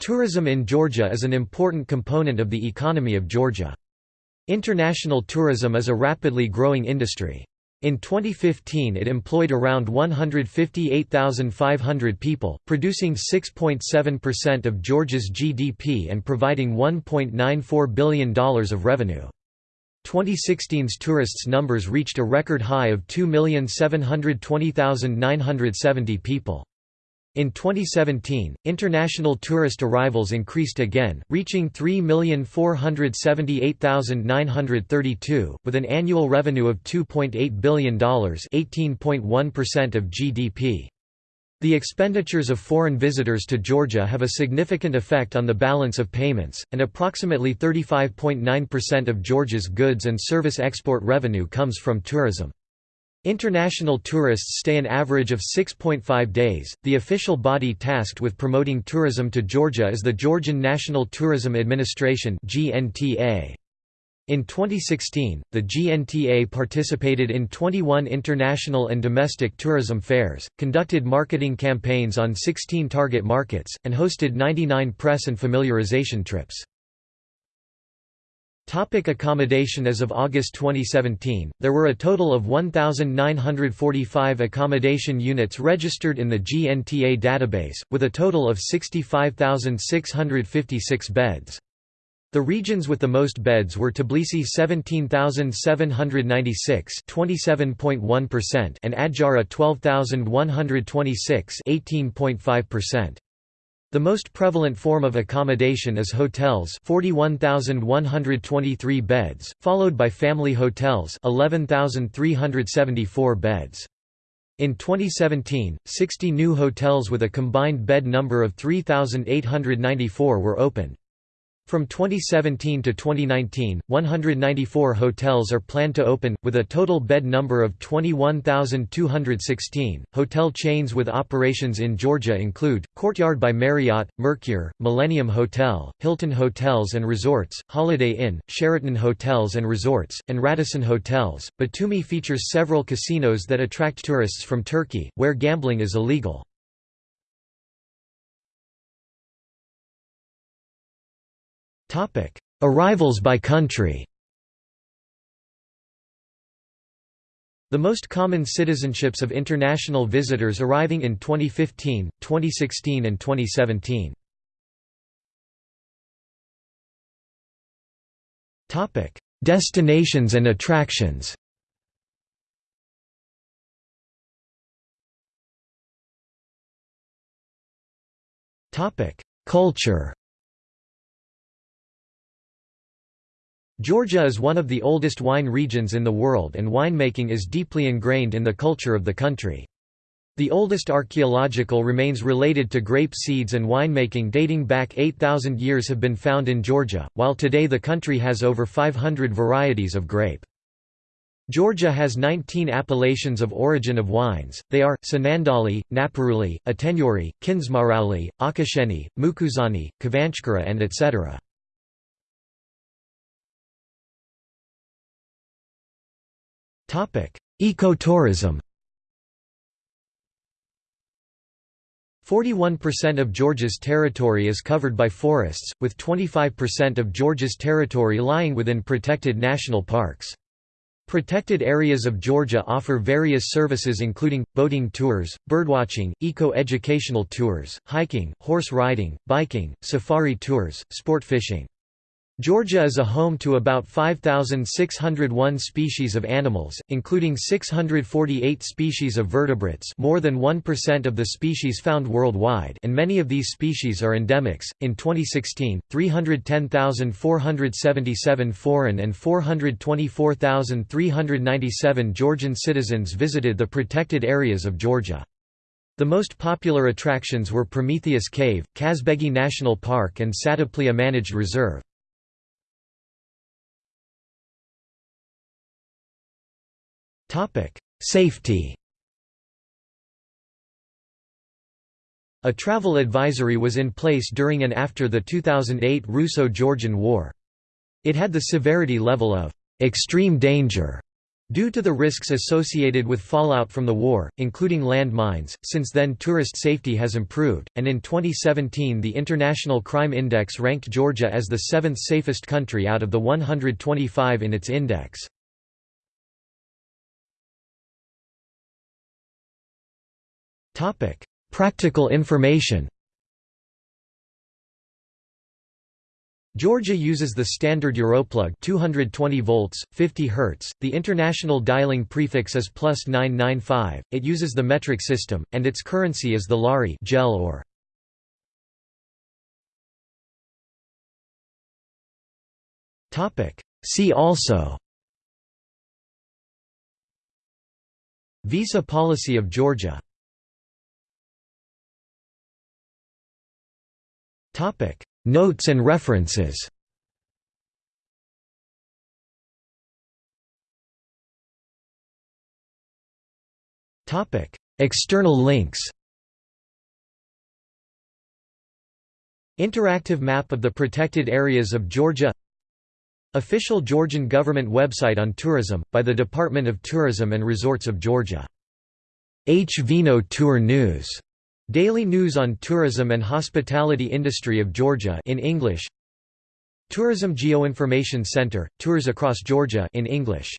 Tourism in Georgia is an important component of the economy of Georgia. International tourism is a rapidly growing industry. In 2015 it employed around 158,500 people, producing 6.7% of Georgia's GDP and providing $1.94 billion of revenue. 2016's tourists numbers reached a record high of 2,720,970 people. In 2017, international tourist arrivals increased again, reaching 3,478,932, with an annual revenue of $2.8 billion (18.1% of GDP). The expenditures of foreign visitors to Georgia have a significant effect on the balance of payments, and approximately 35.9% of Georgia's goods and service export revenue comes from tourism. International tourists stay an average of 6.5 days. The official body tasked with promoting tourism to Georgia is the Georgian National Tourism Administration (GNTA). In 2016, the GNTA participated in 21 international and domestic tourism fairs, conducted marketing campaigns on 16 target markets, and hosted 99 press and familiarization trips. Topic accommodation As of August 2017, there were a total of 1,945 accommodation units registered in the GNTA database, with a total of 65,656 beds. The regions with the most beds were Tbilisi 17,796 and Adjara 12,126 18.5%. The most prevalent form of accommodation is hotels 41,123 beds, followed by family hotels 11,374 beds. In 2017, 60 new hotels with a combined bed number of 3,894 were opened. From 2017 to 2019, 194 hotels are planned to open, with a total bed number of 21,216. Hotel chains with operations in Georgia include Courtyard by Marriott, Mercure, Millennium Hotel, Hilton Hotels and Resorts, Holiday Inn, Sheraton Hotels and Resorts, and Radisson Hotels. Batumi features several casinos that attract tourists from Turkey, where gambling is illegal. Arrivals by country. The most common citizenships of international visitors arriving in 2015, 2016 and 2017. Destinations and attractions. Culture Georgia is one of the oldest wine regions in the world and winemaking is deeply ingrained in the culture of the country. The oldest archaeological remains related to grape seeds and winemaking dating back 8,000 years have been found in Georgia, while today the country has over 500 varieties of grape. Georgia has 19 appellations of origin of wines, they are, Tsinandali, Napareuli, Atenyori, Kindzmarauli, Akhasheni, Mukuzani, Khvanchkara and etc. Ecotourism 41% of Georgia's territory is covered by forests, with 25% of Georgia's territory lying within protected national parks. Protected areas of Georgia offer various services including, boating tours, birdwatching, eco-educational tours, hiking, horse riding, biking, safari tours, sport fishing. Georgia is a home to about 5,601 species of animals, including 648 species of vertebrates more than 1% of the species found worldwide and many of these species are endemics. In 2016, 310,477 foreign and 424,397 Georgian citizens visited the protected areas of Georgia. The most popular attractions were Prometheus Cave, Kazbegi National Park and Sataplia Managed Reserve. Safety A travel advisory was in place during and after the 2008 Russo-Georgian War. It had the severity level of «extreme danger» Due to the risks associated with fallout from the war, including land mines, since then tourist safety has improved, and in 2017 the International Crime Index ranked Georgia as the seventh safest country out of the 125 in its index. Practical information Georgia uses the standard Europlug 220 volts, 50 Hz. The international dialing prefix is plus 995. It uses the metric system, and its currency is the lari gel or. Topic. See also. Visa policy of Georgia. Notes and references. External links. Interactive map of the protected areas of Georgia. Official Georgian government website on tourism, by the Department of Tourism and Resorts of Georgia. H. Vino Tour News Daily news on tourism and hospitality industry of Georgia in English. Tourism Geoinformation Center, Tours Across Georgia in English.